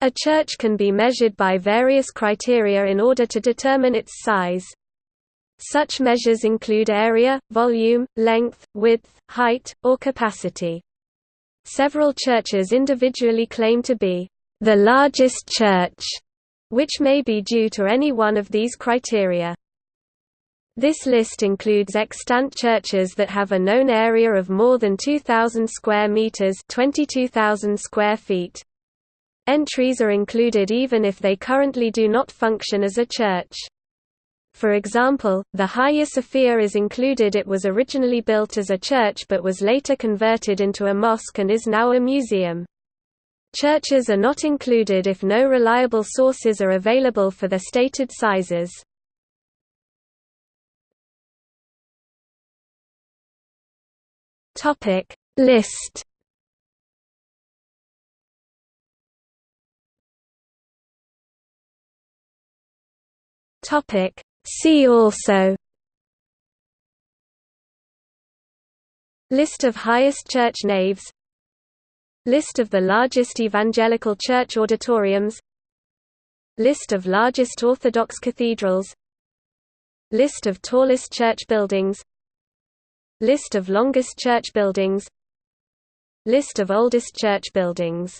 A church can be measured by various criteria in order to determine its size. Such measures include area, volume, length, width, height, or capacity. Several churches individually claim to be the largest church, which may be due to any one of these criteria. This list includes extant churches that have a known area of more than 2,000 square meters (22,000 square feet). Entries are included even if they currently do not function as a church. For example, the Hagia Sophia is included it was originally built as a church but was later converted into a mosque and is now a museum. Churches are not included if no reliable sources are available for their stated sizes. List Topic. See also List of highest church naves List of the largest evangelical church auditoriums List of largest Orthodox cathedrals List of tallest church buildings List of longest church buildings List of oldest church buildings